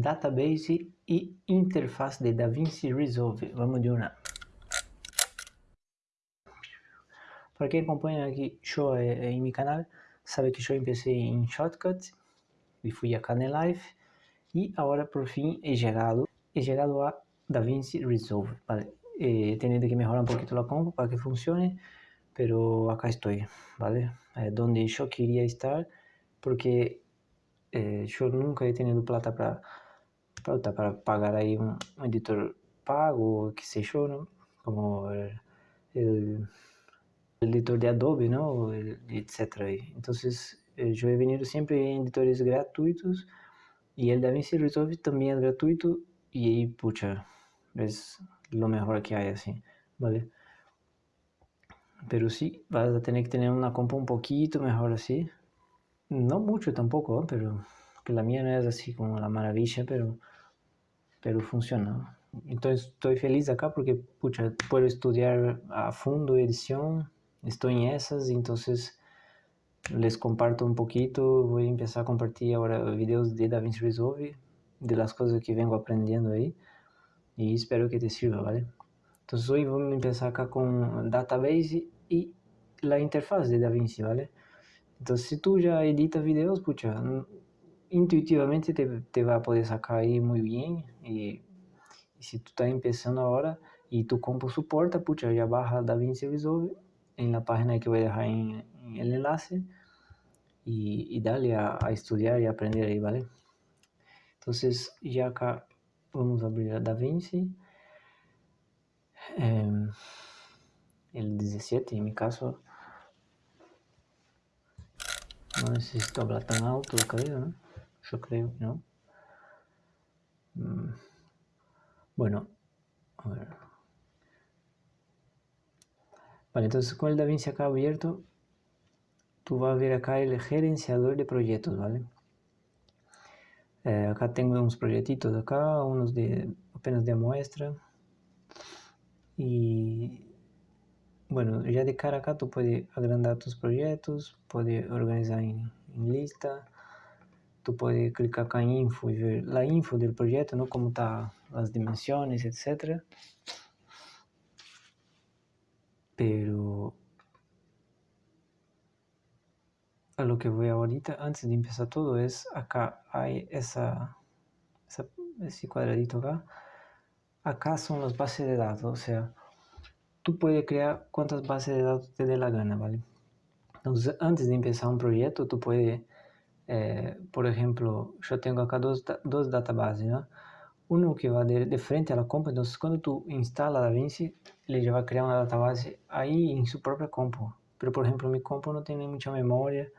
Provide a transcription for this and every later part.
database e interface de DaVinci Resolve. Vamos de uma. Para quem acompanha aqui show em meu canal, sabe que eu comecei em Shortcut e fui a Cane Live e agora por fim he chegado, he chegado a DaVinci Resolve. Vale. He tenido que mejorar un poquito la compu para que funcione, pero acá estoy, ¿vale? Eh, donde yo quería estar, porque eh, yo nunca he tenido plata para para pagar aí um, um, editor pago, que seja, ¿no? como el, el, editor de Adobe, ¿no? etc. Então, eh, eu he venido sempre em editores gratuitos e el DaVinci Resolve também é gratuito e aí, pucha, é lo mejor que hay así, ¿vale? Pero sí, vas a que tener una compu un poquito mejor así. No mucho tampoco, pero que la mía no es así como la maravilla, pero pero funciona. Entonces estoy feliz acá porque pucha, puedo estudiar a fondo edición, estoy en esas, entonces les comparto un poquito, voy a empezar a compartir ahora videos de DaVinci Resolve, de las cosas que vengo aprendiendo ahí, y espero que te sirva, ¿vale? Entonces hoy vamos a empezar acá con Database y la interfaz de DaVinci, ¿vale? Entonces si tú ya editas videos, pucha, intuitivamente te, te va poder sacar ahí muy bien y, y si tú estás ahora y tu compu soporta, pucha, ya baja DaVinci Resolve en la página que voy a dejar en, en el enlace dale a, a, estudiar y aprender ahí, ¿vale? Entonces ya acá vamos abrir a DaVinci, eh, el 17 en mi caso, no necesito hablar tan alto, creo, ¿no? Yo creo no. Mm. Bueno, a ver. Vale, entonces con el DaVinci acá abierto, tú vas a ver acá el gerenciador de proyectos, ¿vale? Eh, acá tengo unos proyectitos acá, unos de apenas de muestra. Y bueno, ya de cara acá tú puedes agrandar tus proyectos, puedes organizar en, en lista, tú puedes clicar acá en info y ver la info del proyecto, ¿no? Cómo están las dimensiones, etc. Pero a lo que voy ahorita, antes de empezar todo, es acá hay esa, esa ese cuadradito acá. Acá son las bases de datos, o sea, tú puedes crear cuantas bases de datos te dé la gana, ¿vale? Entonces, antes de empezar un proyecto, tú puedes é, por exemplo, eu tenho aqui dois, dois databases, né? Um que vai de, de frente à compu, então quando tu instala a DaVinci, ele já vai criar uma database aí em sua própria compu. Pero, por exemplo, minha compu não tem nem muita memória,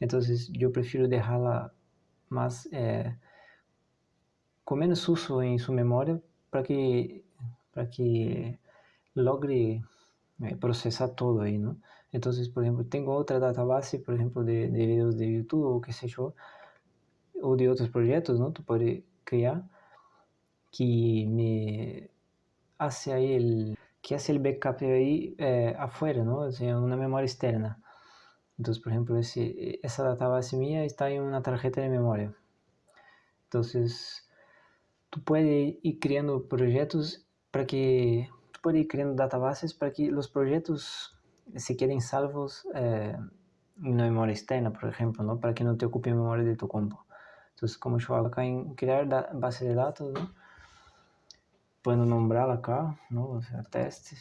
então eu prefiro deixá-la mais é, com menos uso em sua memória para que para que logre é, processar todo aí, não? Entonces, por ejemplo, tengo otra database, por ejemplo, de, de videos de YouTube o qué sé yo, o de otros proyectos, ¿no? Tú puedes crear que me hace ahí el, que hace el backup ahí eh, afuera, ¿no? O sea, una memoria externa. Entonces, por ejemplo, ese, esa database mía está en una tarjeta de memoria. Entonces, tú puedes ir creando proyectos para que, tú puedes ir creando databases para que los proyectos se queden salvos eh, en una memoria externa, por ejemplo, ¿no? para que no te ocupe memoria de tu compu. Entonces, como yo hago acá en crear base de datos, ¿no? puedo nombrarla acá, ¿no? o sea, test,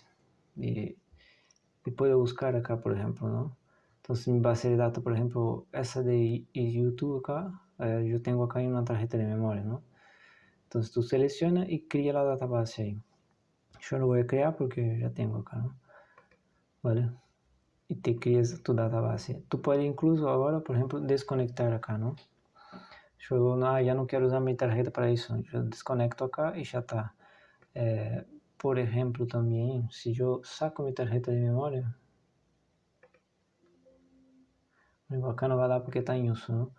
y, y, puedo buscar acá, por ejemplo, ¿no? Entonces, mi base de datos, por ejemplo, esa de YouTube acá, eh, yo tengo acá en una tarjeta de memoria, ¿no? Entonces, tú seleccionas y crea la database ahí. Yo lo voy a crear porque ya tengo acá, ¿no? ¿Vale? Y te creas tu database. Tú puedes incluso ahora, por ejemplo, desconectar acá, ¿no? Yo no, ya no quiero usar mi tarjeta para eso. Yo desconecto acá y ya está. Eh, por ejemplo, también, si yo saco mi tarjeta de memoria, acá no va a dar porque está en uso, ¿no?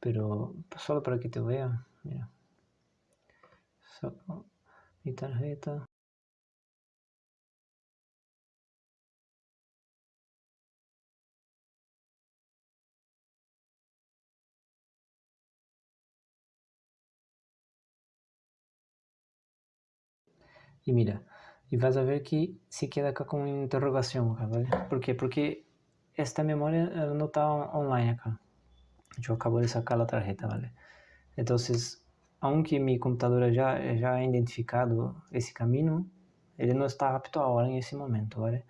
Pero para que te vea, mira. Saco mi tarjeta. E mira, e vas a ver que se queda acá com interrogação, ¿vale? ¿Por quê? Porque esta memória não está online acá. Eu acabo de sacar a tarjeta, ¿vale? Então, aunque mi computadora já, já ha identificado esse caminho, ele não está apto ahora en ese momento, ¿vale?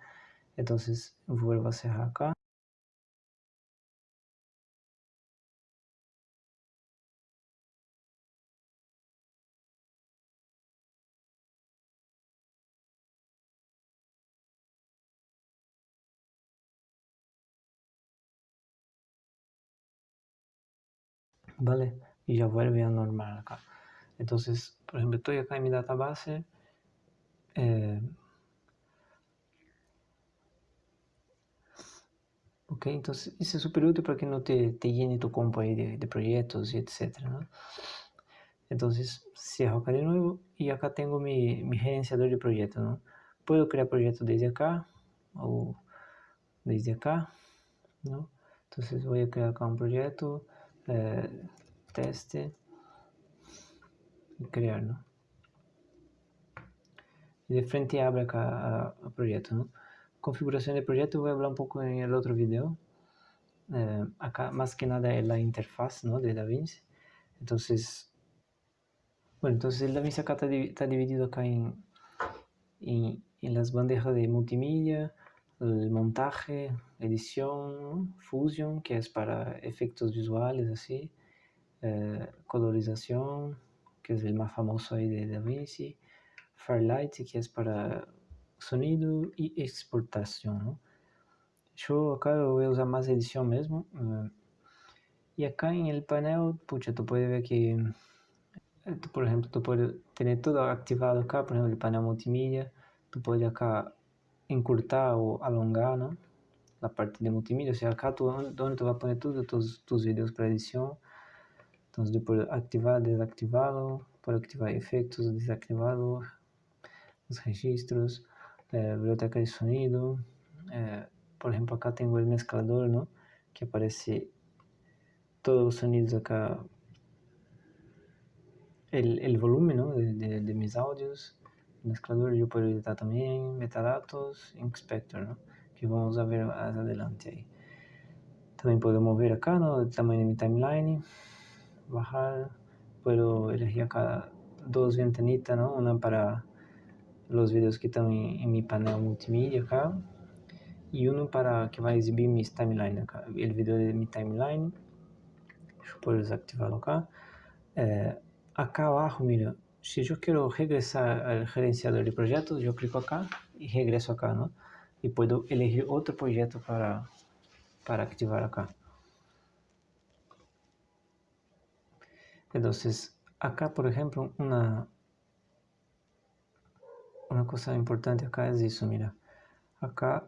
Entonces, vuelvo a cerrar. ¿Vale? Y ya vuelve a normal acá. Entonces, por ejemplo, estoy acá en mi database. Eh, ok, entonces isso é super útil para que não te, te llene tu compo aí de, de projetos e etc. ¿no? Entonces, cierro acá de nuevo y acá tengo mi, mi gerenciador de proyectos. ¿no? Puedo crear proyectos desde acá o desde acá. ¿no? Entonces voy a crear acá un proyecto, eh, teste y crear. ¿no? Y de frente abre acá el proyecto. ¿no? Configuración de proyecto voy a hablar un poco en el otro video. Eh, acá más que nada es la interfaz ¿no? de DaVinci. Entonces, bueno, entonces el DaVinci acá está, está dividido acá en, en, en, las bandejas de multimedia, el montaje, edición, fusion, que es para efectos visuales así, eh, colorización, que es el más famoso ahí de DaVinci, Firelight, que es para sonido y exportación, ¿no? Yo acá voy a usar más edición mismo. Eh, y acá en el panel, pucha, tú puedes ver que, eh, por ejemplo, tú puedes tener todo activado acá, por ejemplo, el panel multimedia. Tú puedes acá encurtar o alongar, ¿no? La parte de multimedia, o sea, acá tú, donde tú vas a poner todos tus videos para. Entonces, yo puedo activar, desactivarlo, puedo activar efectos, desactivarlo, los registros biblioteca de sonido. Eh, por ejemplo, acá tengo el mezclador, ¿no? Que aparece todos los sonidos acá. El, el volumen. De, de, de, mis audios. El mezclador yo puedo editar también metadatos, inspector. Que vamos ver más adelante ahí. También puedo mover acá, ¿no? El tamaño de mi timeline. Bajar. Puedo elegir acá dos ventanitas, ¿no? Una para los vídeos que estão em, em mi panel multimídia acá e um para que vai exibir mis timeline acá, o vídeo de mi timeline deixa eu desactivá-lo acá eh, acá abaixo, mira se eu quero regressar ao gerenciador de projetos, eu clico acá e regresso acá, ¿no? E posso elegir outro projeto para, para ativar acá. Então, acá, por exemplo, uma, una cosa importante acá es eso, mira. Acá,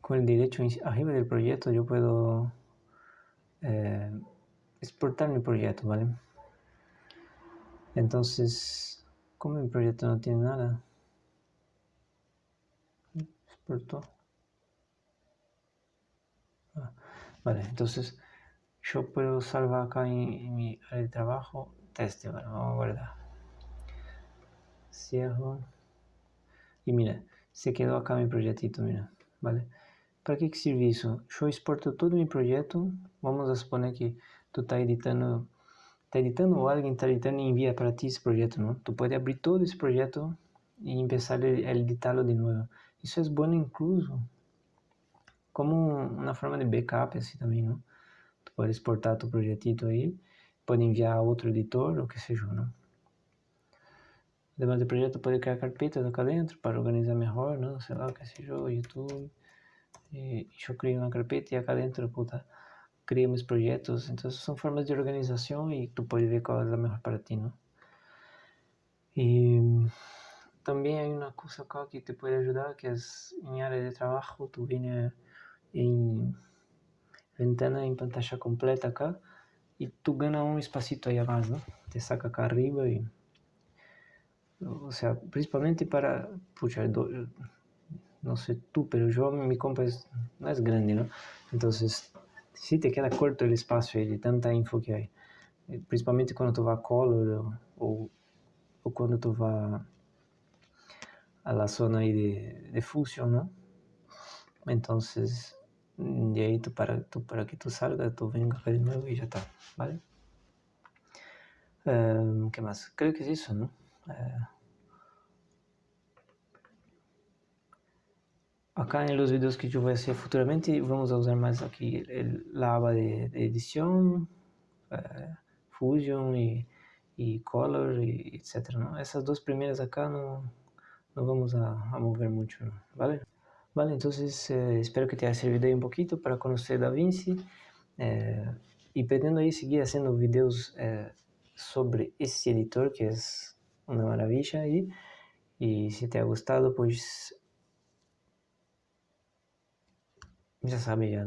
con el derecho arriba del proyecto, yo puedo eh, exportar mi proyecto, ¿vale? Entonces, como mi proyecto no tiene nada, exportó. Ah, vale, entonces yo puedo salvar acá en, mi área de trabajo teste, ¿vale? Vamos a guardar. Cierro. E mira, se quedou acá meu projetito, mira, vale? Para que, que serve isso? Eu exporto todo meu projeto, vamos a suponer que tu está editando, está editando ou alguém está editando e envia para ti esse projeto, não? Tu pode abrir todo esse projeto e começar a editá-lo de novo. Isso é bom incluso como uma forma de backup assim também, não? Tu pode exportar tu projetito aí, pode enviar a outro editor, ou que seja, não? Además del proyecto puede crear carpetas acá adentro para organizar mejor, ¿no? Sei lá, qué sé yo, YouTube. Y yo creo una carpeta y acá adentro, puta, creo mis proyectos. Entonces son formas de organización y tú puedes ver cuál es la mejor para ti, ¿no? Y también hay una cosa acá que te puede ayudar, que es en área de trabajo, tú vienes en ventana en pantalla completa acá y tú ganas un espacito ahí más, ¿no? Te saca acá arriba y o sea, principalmente para, pucha, no sé tú, pero yo mi compa es, no es grande, ¿no? Entonces, si te queda corto el espacio de tanta info que hay, eh, principalmente cuando tú vas a color o, o cuando tú vas a zona ahí de, de fusión, ¿no? Entonces, de ahí tú para, tú, para que tú salgas, tú vengas acá de nuevo y ya está, ¿vale? Um, ¿Qué más? Creo que es eso, ¿no? Uh, acá en los videos que yo voy a hacer futuramente vamos a usar más aquí el, la aba de, de edición, uh, Fusion y, y Color, y etc. ¿no? Esas dos primeras acá no, no vamos a, a mover mucho, ¿no? ¿vale? Vale, entonces eh, espero que te haya servido ahí un poquito para conocer DaVinci eh, y pretendo ahí seguir haciendo videos eh, sobre este editor que es una maravilla ahí y si te ha gustado pues ya sabes ya.